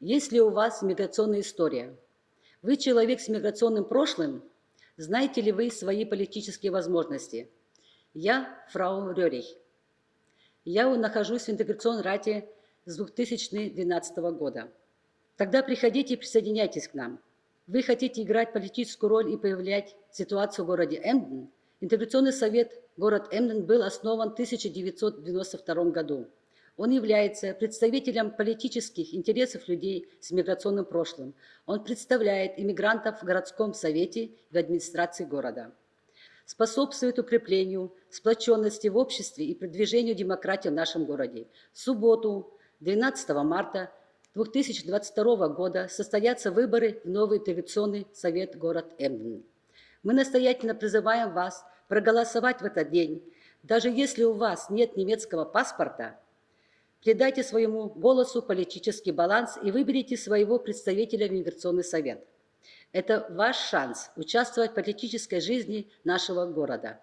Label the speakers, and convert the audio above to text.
Speaker 1: Есть ли у вас миграционная история? Вы человек с миграционным прошлым? Знаете ли вы свои политические возможности? Я фрау Рерих. Я нахожусь в интеграционной рате с 2012 года. Тогда приходите и присоединяйтесь к нам. Вы хотите играть политическую роль и появлять ситуацию в городе Эмден? Интеграционный совет город Эмден был основан в 1992 году. Он является представителем политических интересов людей с миграционным прошлым. Он представляет иммигрантов в городском совете и в администрации города. Способствует укреплению сплоченности в обществе и продвижению демократии в нашем городе. В субботу, 12 марта 2022 года состоятся выборы в новый интеграционный совет город Эмден. Мы настоятельно призываем вас проголосовать в этот день. Даже если у вас нет немецкого паспорта, придайте своему голосу политический баланс и выберите своего представителя в миграционный совет. Это ваш шанс участвовать в политической жизни нашего города.